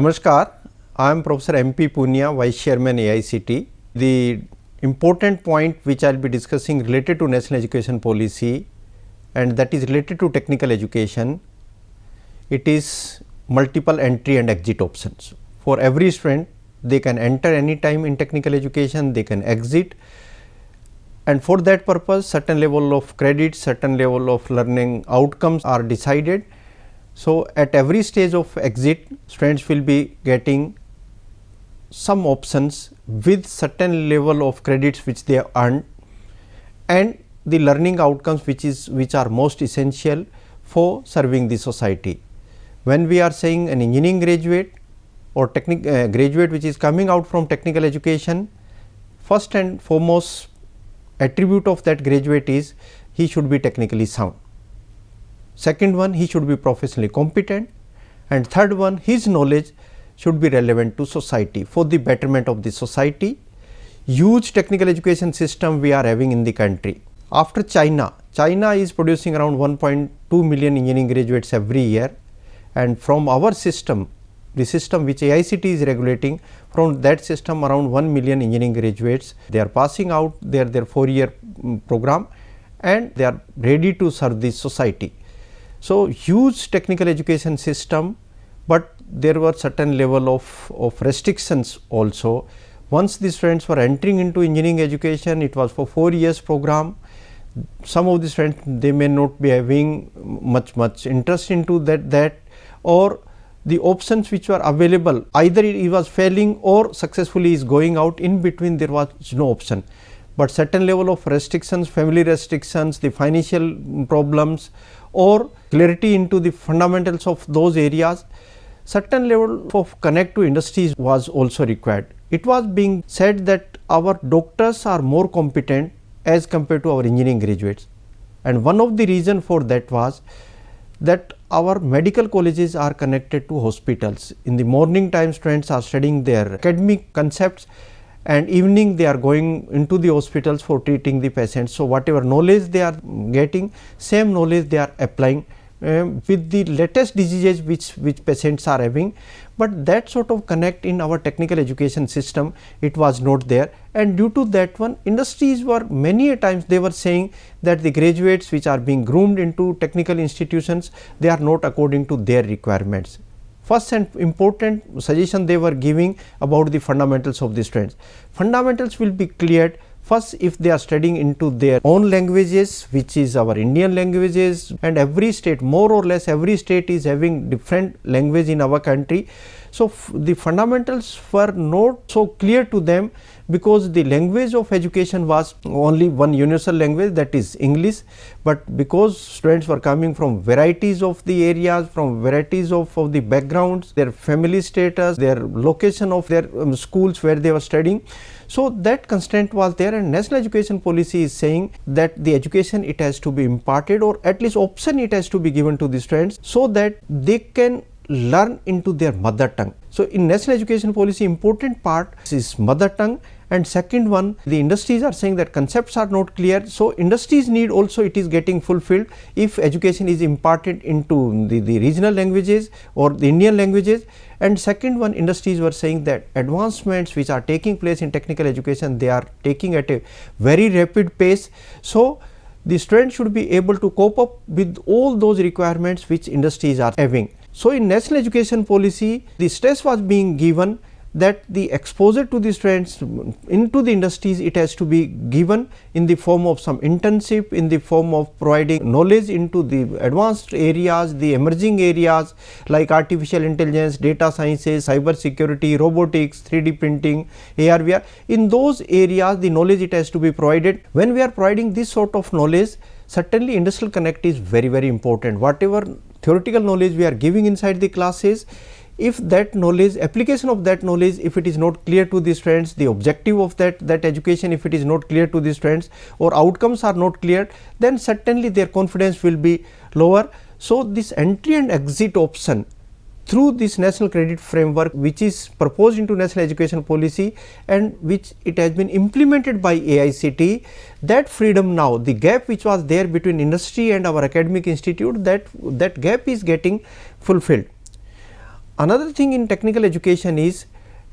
Namaskar, I am Professor MP Poonia, Vice Chairman AICTE. The important point which I will be discussing related to national education policy and that is related to technical education, it is multiple entry and exit options. For every student, they can enter any time in technical education, they can exit and for that purpose certain level of credit, certain level of learning outcomes are decided so, at every stage of exit students will be getting some options with certain level of credits which they have earned and the learning outcomes which is which are most essential for serving the society. When we are saying an engineering graduate or technic uh, graduate which is coming out from technical education, first and foremost attribute of that graduate is he should be technically sound. Second one he should be professionally competent and third one his knowledge should be relevant to society for the betterment of the society. Huge technical education system we are having in the country. After China, China is producing around 1.2 million engineering graduates every year and from our system the system which AICTE is regulating from that system around 1 million engineering graduates they are passing out their their 4 year um, program and they are ready to serve the society. So, huge technical education system, but there were certain level of, of restrictions also. Once the students were entering into engineering education, it was for 4 years program. Some of the students they may not be having much much interest into that that or the options which were available either he was failing or successfully is going out in between there was no option but certain level of restrictions, family restrictions, the financial problems or clarity into the fundamentals of those areas, certain level of connect to industries was also required. It was being said that our doctors are more competent as compared to our engineering graduates and one of the reason for that was that our medical colleges are connected to hospitals. In the morning time students are studying their academic concepts and evening they are going into the hospitals for treating the patients. So, whatever knowledge they are getting same knowledge they are applying uh, with the latest diseases which, which patients are having, but that sort of connect in our technical education system it was not there. And due to that one industries were many a times they were saying that the graduates which are being groomed into technical institutions they are not according to their requirements first and important suggestion they were giving about the fundamentals of the students. Fundamentals will be cleared first if they are studying into their own languages which is our Indian languages and every state more or less every state is having different language in our country. So, the fundamentals were not so clear to them because the language of education was only one universal language that is English, but because students were coming from varieties of the areas from varieties of, of the backgrounds their family status their location of their um, schools where they were studying. So, that constraint was there and national education policy is saying that the education it has to be imparted or at least option it has to be given to the students so that they can learn into their mother tongue. So, in national education policy important part is mother tongue and second one the industries are saying that concepts are not clear. So, industries need also it is getting fulfilled if education is imparted into the, the regional languages or the Indian languages and second one industries were saying that advancements which are taking place in technical education they are taking at a very rapid pace. So, the students should be able to cope up with all those requirements which industries are having. So, in national education policy the stress was being given that the exposure to the students into the industries it has to be given in the form of some internship in the form of providing knowledge into the advanced areas the emerging areas like artificial intelligence data sciences cyber security robotics 3d printing ar vr in those areas the knowledge it has to be provided. When we are providing this sort of knowledge certainly industrial connect is very very important whatever theoretical knowledge we are giving inside the classes if that knowledge application of that knowledge if it is not clear to the students the objective of that that education if it is not clear to the students or outcomes are not clear then certainly their confidence will be lower. So, this entry and exit option through this national credit framework which is proposed into national education policy and which it has been implemented by AICTE that freedom now the gap which was there between industry and our academic institute that that gap is getting fulfilled. another thing in technical education is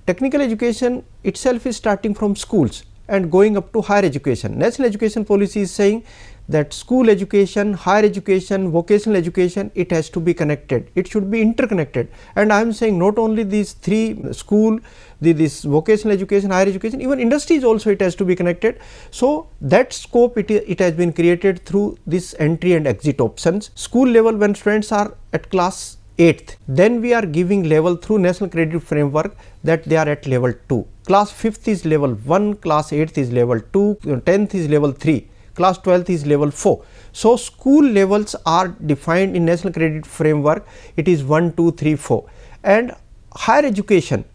technical education itself is starting from schools and going up to higher education. National education policy is saying that school education, higher education, vocational education, it has to be connected, it should be interconnected. And I am saying not only these three school, the, this vocational education, higher education, even industries also it has to be connected. So, that scope it, it has been created through this entry and exit options. School level when students are at class 8th, then we are giving level through national credit framework that they are at level 2. Class 5th is level 1, class 8th is level 2, 10th is level 3 class 12th is level 4. So, school levels are defined in national credit framework it is 1, 2, 3, 4 and higher education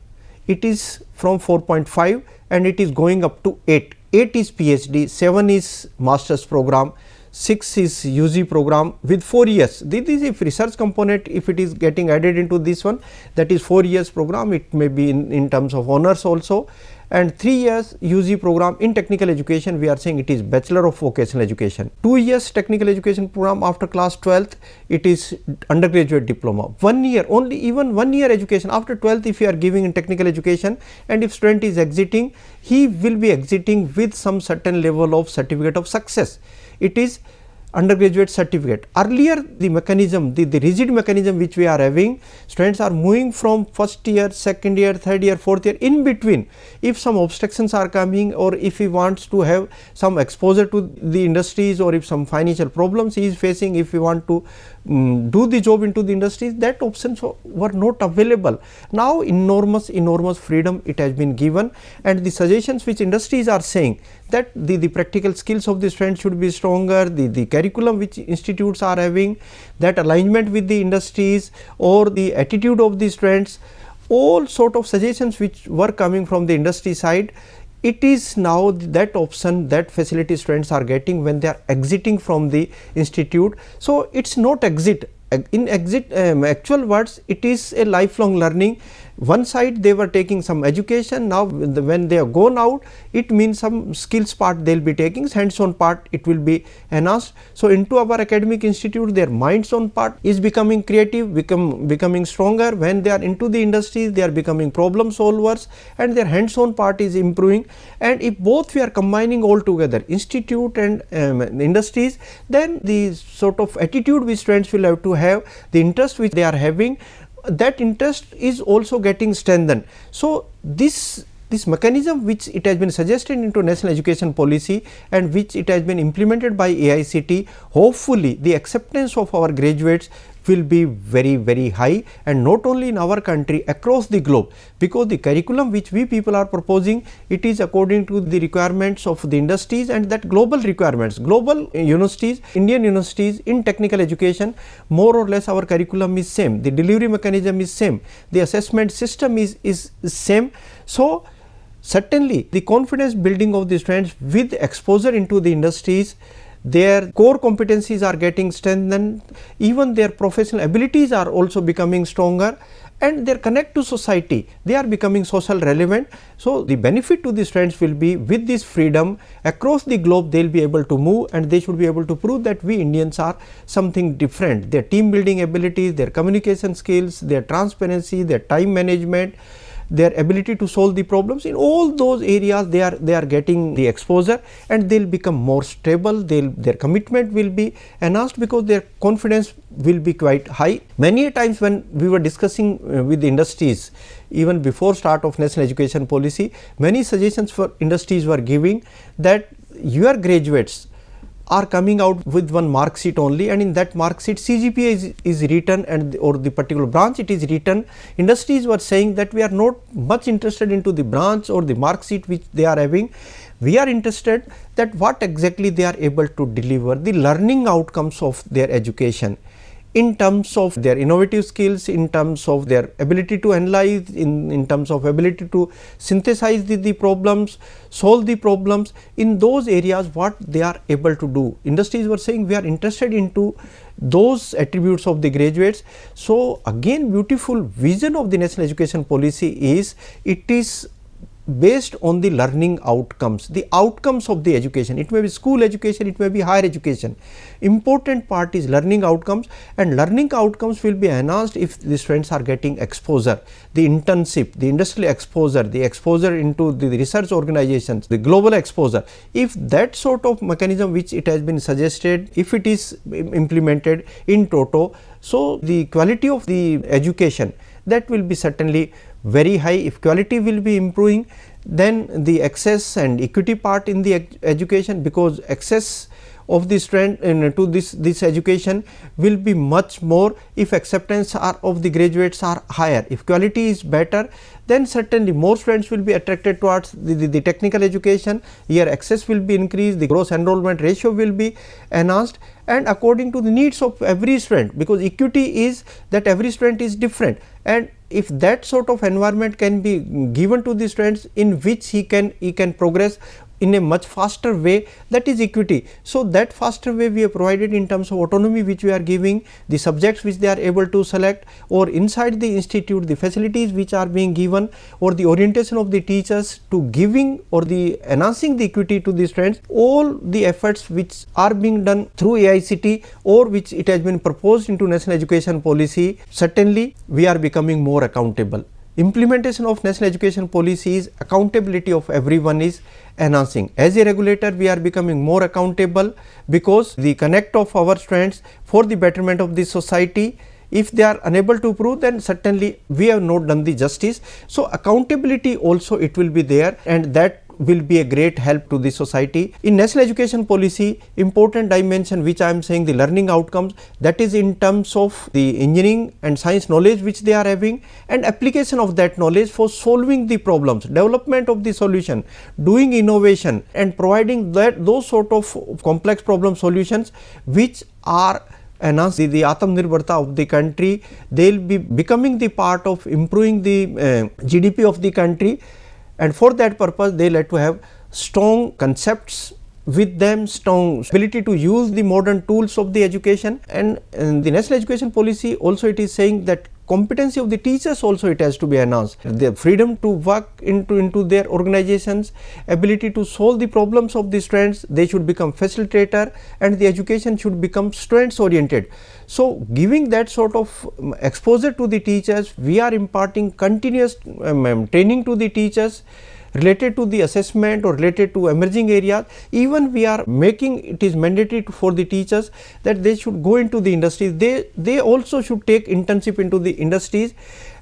it is from 4.5 and it is going up to 8. 8 is PhD, 7 is master's program, 6 is UG program with 4 years. This is if research component if it is getting added into this one that is 4 years program it may be in, in terms of honors also and 3 years UG program in technical education we are saying it is bachelor of vocational education. 2 years technical education program after class 12th it is undergraduate diploma. 1 year only even 1 year education after 12th if you are giving in technical education and if student is exiting he will be exiting with some certain level of certificate of success it is undergraduate certificate. Earlier the mechanism, the, the rigid mechanism which we are having, students are moving from first year, second year, third year, fourth year in between. If some obstructions are coming or if he wants to have some exposure to the industries or if some financial problems he is facing, if he want to um, do the job into the industries, that options were not available. Now enormous, enormous freedom it has been given and the suggestions which industries are saying that the, the practical skills of the students should be stronger, the, the curriculum which institutes are having, that alignment with the industries or the attitude of the students, all sort of suggestions which were coming from the industry side, it is now that option that facility students are getting when they are exiting from the institute. So, it is not exit in exit um, actual words it is a lifelong learning one side they were taking some education. Now when they are gone out it means some skills part they will be taking hands on part it will be enhanced. So, into our academic institute their minds on part is becoming creative become becoming stronger. When they are into the industries they are becoming problem solvers and their hands on part is improving. And if both we are combining all together institute and um, industries then the sort of attitude which students will have to have the interest which they are having that interest is also getting strengthened. So, this this mechanism which it has been suggested into national education policy and which it has been implemented by AICTE hopefully the acceptance of our graduates will be very very high and not only in our country across the globe. Because the curriculum which we people are proposing it is according to the requirements of the industries and that global requirements. Global uh, universities indian universities in technical education more or less our curriculum is same. The delivery mechanism is same. The assessment system is is same. So certainly the confidence building of the students with exposure into the industries their core competencies are getting strengthened, even their professional abilities are also becoming stronger and their connect to society, they are becoming social relevant. So, the benefit to the students will be with this freedom across the globe they will be able to move and they should be able to prove that we Indians are something different. Their team building abilities, their communication skills, their transparency, their time management, their ability to solve the problems. In all those areas they are they are getting the exposure and they will become more stable. They'll their commitment will be enhanced because their confidence will be quite high. Many times when we were discussing uh, with the industries even before start of national education policy many suggestions for industries were giving that your graduates are coming out with one mark sheet only and in that mark sheet CGPA is, is written and or the particular branch it is written. Industries were saying that we are not much interested into the branch or the mark sheet which they are having. We are interested that what exactly they are able to deliver the learning outcomes of their education in terms of their innovative skills, in terms of their ability to analyze, in, in terms of ability to synthesize the, the problems, solve the problems in those areas what they are able to do. Industries were saying we are interested into those attributes of the graduates. So, again beautiful vision of the national education policy is it is based on the learning outcomes, the outcomes of the education. It may be school education, it may be higher education. Important part is learning outcomes and learning outcomes will be enhanced if the students are getting exposure, the internship, the industrial exposure, the exposure into the research organizations, the global exposure. If that sort of mechanism which it has been suggested, if it is implemented in toto, so the quality of the education that will be certainly very high if quality will be improving then the access and equity part in the ed education because access of this trend to this this education will be much more if acceptance are of the graduates are higher. If quality is better then certainly more students will be attracted towards the, the, the technical education. Here access will be increased the gross enrollment ratio will be enhanced and according to the needs of every student because equity is that every student is different. And if that sort of environment can be given to the students in which he can he can progress in a much faster way that is equity. So, that faster way we have provided in terms of autonomy which we are giving the subjects which they are able to select or inside the institute the facilities which are being given or the orientation of the teachers to giving or the enhancing the equity to the students all the efforts which are being done through AICTE or which it has been proposed into national education policy certainly we are becoming more accountable implementation of national education policy is accountability of everyone is enhancing. As a regulator we are becoming more accountable because the connect of our students for the betterment of the society if they are unable to prove then certainly we have not done the justice. So, accountability also it will be there and that will be a great help to the society. In national education policy important dimension which I am saying the learning outcomes that is in terms of the engineering and science knowledge which they are having and application of that knowledge for solving the problems, development of the solution, doing innovation and providing that those sort of complex problem solutions which are enhance the, the Atmanirbharta of the country, they will be becoming the part of improving the uh, GDP of the country and for that purpose they like to have strong concepts with them strong ability to use the modern tools of the education and, the national education policy also it is saying that competency of the teachers also it has to be enhanced. Their freedom to work into, into their organizations, ability to solve the problems of the students, they should become facilitator and the education should become students oriented. So, giving that sort of um, exposure to the teachers, we are imparting continuous um, um training to the teachers related to the assessment or related to emerging areas even we are making it is mandatory for the teachers that they should go into the industries they they also should take internship into the industries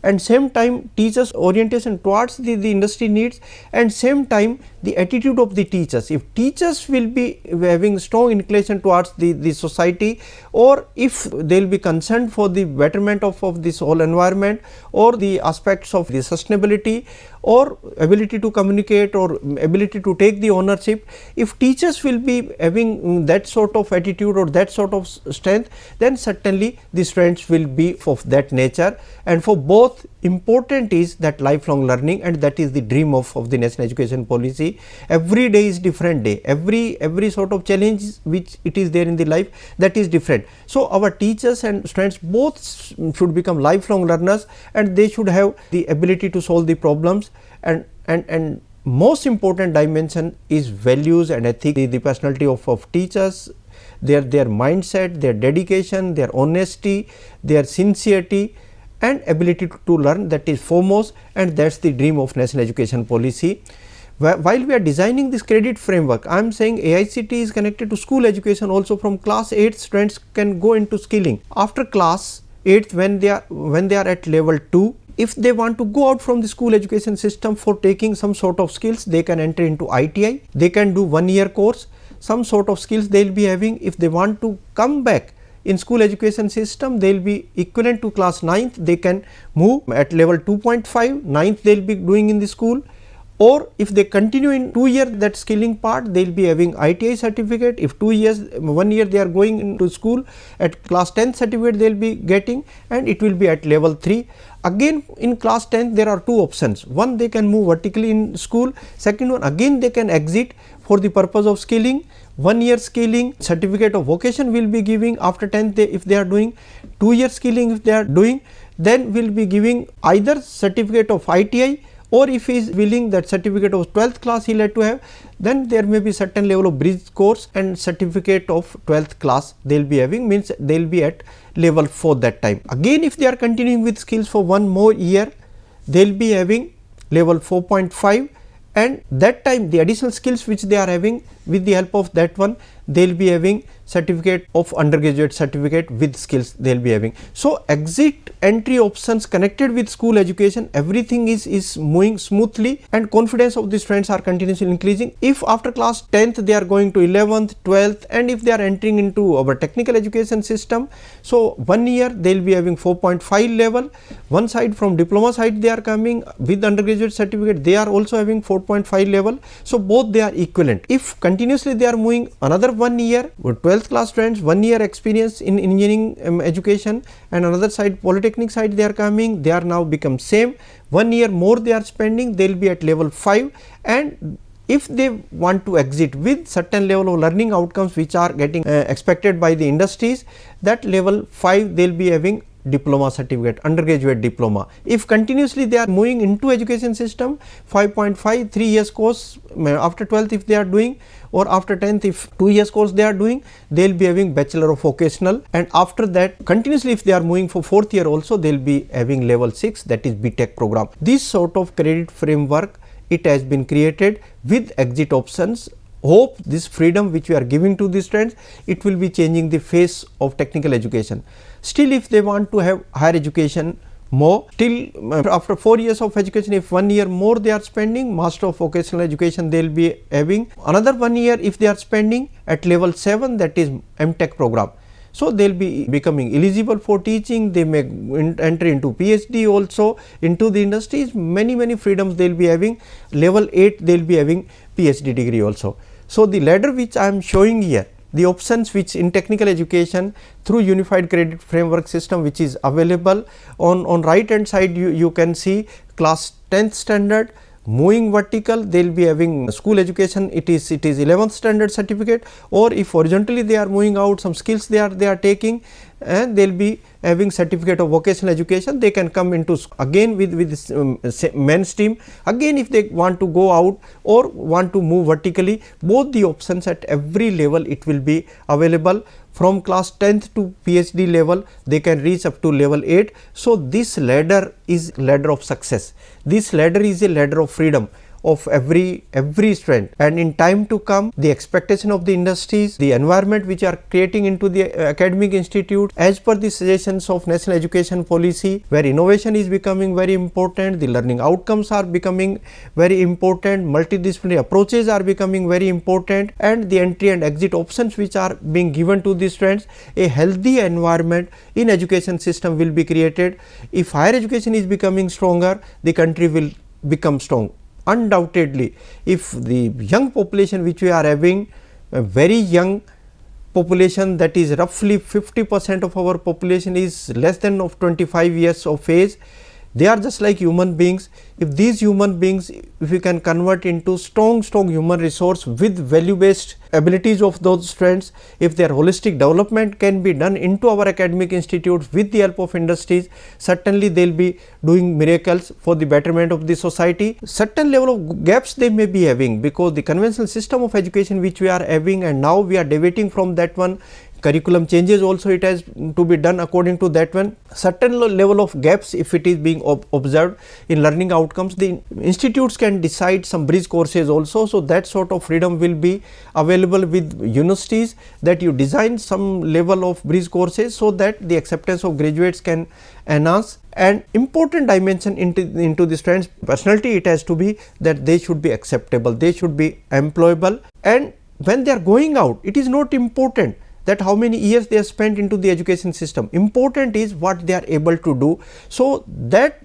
and same time teachers orientation towards the, the industry needs and same time the attitude of the teachers. If teachers will be having strong inclination towards the, the society or if they will be concerned for the betterment of, of this whole environment or the aspects of the sustainability or ability to communicate or ability to take the ownership. If teachers will be having mm, that sort of attitude or that sort of strength then certainly the students will be of that nature and for both important is that lifelong learning and that is the dream of, of the national education policy. Every day is different day, every every sort of challenge which it is there in the life that is different. So, our teachers and students both should become lifelong learners and they should have the ability to solve the problems and and and most important dimension is values and ethics, the, the personality of, of teachers, their their mindset, their dedication, their honesty, their sincerity and ability to, to learn that is foremost and that is the dream of national education policy. While we are designing this credit framework, I am saying AICTE is connected to school education also from class 8 students can go into skilling. After class 8 when they are when they are at level 2 if they want to go out from the school education system for taking some sort of skills they can enter into ITI, they can do one year course some sort of skills they will be having if they want to come back in school education system they will be equivalent to class 9th they can move at level 2.5 9th they will be doing in the school or if they continue in 2 year that skilling part they will be having ITI certificate. If 2 years 1 year they are going into school at class 10 certificate they will be getting and it will be at level 3 again in class 10 there are two options. One they can move vertically in school. Second one again they can exit for the purpose of skilling. One year skilling certificate of vocation will be giving. After 10th they, if they are doing 2 year skilling if they are doing then we will be giving either certificate of ITI or if he is willing that certificate of 12th class he like to have then there may be certain level of bridge course and certificate of 12th class they will be having means they will be at level 4 that time. Again if they are continuing with skills for one more year they will be having level 4.5 and that time the additional skills which they are having with the help of that one they will be having certificate of undergraduate certificate with skills they will be having. So, exit entry options connected with school education everything is, is moving smoothly and confidence of the students are continuously increasing. If after class 10th they are going to 11th, 12th and if they are entering into our technical education system. So, one year they will be having 4.5 level, one side from diploma side they are coming with undergraduate certificate they are also having 4.5 level. So, both they are equivalent. If continuously they are moving another one year 12th 12th class students one year experience in engineering um, education and another side polytechnic side they are coming. They are now become same. One year more they are spending they will be at level 5 and if they want to exit with certain level of learning outcomes which are getting uh, expected by the industries that level 5 they will be having diploma certificate undergraduate diploma if continuously they are moving into education system 5.5 3 years course after 12th if they are doing or after 10th if 2 years course they are doing they will be having bachelor of vocational and after that continuously if they are moving for 4th year also they will be having level 6 that is BTech program. This sort of credit framework it has been created with exit options hope this freedom which we are giving to the students it will be changing the face of technical education. Still if they want to have higher education more till uh, after 4 years of education if 1 year more they are spending master of vocational education they will be having another 1 year if they are spending at level 7 that is MTech program. So, they will be becoming eligible for teaching they may enter into PhD also into the industries many many freedoms they will be having level 8 they will be having PhD degree also. So, the ladder which I am showing here the options which in technical education through unified credit framework system which is available. On, on right hand side you, you can see class 10th standard moving vertical they will be having school education. It is it is 11th standard certificate. Or if horizontally they are moving out some skills they are they are taking and they will be having certificate of vocational education. They can come into again with with this, um, mainstream again if they want to go out or want to move vertically both the options at every level it will be available from class 10th to PhD level they can reach up to level 8. So, this ladder is ladder of success, this ladder is a ladder of freedom of every every student and in time to come the expectation of the industries the environment which are creating into the uh, academic institute as per the suggestions of national education policy where innovation is becoming very important the learning outcomes are becoming very important multidisciplinary approaches are becoming very important and the entry and exit options which are being given to the students a healthy environment in education system will be created. If higher education is becoming stronger the country will become strong undoubtedly if the young population which we are having a very young population that is roughly 50 percent of our population is less than of 25 years of age they are just like human beings. If these human beings if we can convert into strong strong human resource with value based abilities of those strengths, if their holistic development can be done into our academic institutes with the help of industries certainly they will be doing miracles for the betterment of the society. Certain level of gaps they may be having because the conventional system of education which we are having and now we are deviating from that one curriculum changes also it has to be done according to that one certain level of gaps if it is being ob observed in learning outcomes the institutes can decide some bridge courses also. So, that sort of freedom will be available with universities that you design some level of bridge courses. So, that the acceptance of graduates can enhance and important dimension into, into the students personality it has to be that they should be acceptable, they should be employable and when they are going out it is not important that how many years they have spent into the education system important is what they are able to do. So, that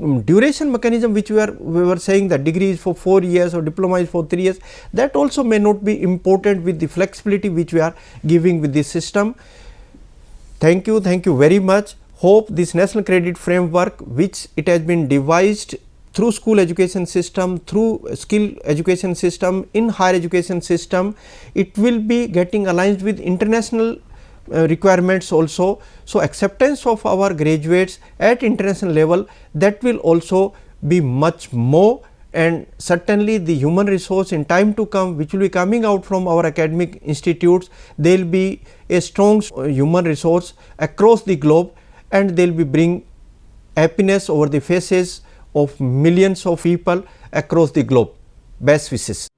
um, duration mechanism which we are we were saying that degree is for 4 years or diploma is for 3 years that also may not be important with the flexibility which we are giving with this system. Thank you, thank you very much. Hope this national credit framework which it has been devised through school education system, through skill education system, in higher education system, it will be getting aligned with international uh, requirements also. So, acceptance of our graduates at international level that will also be much more and certainly the human resource in time to come which will be coming out from our academic institutes they will be a strong human resource across the globe and they will be bring happiness over the faces of millions of people across the globe. Best wishes.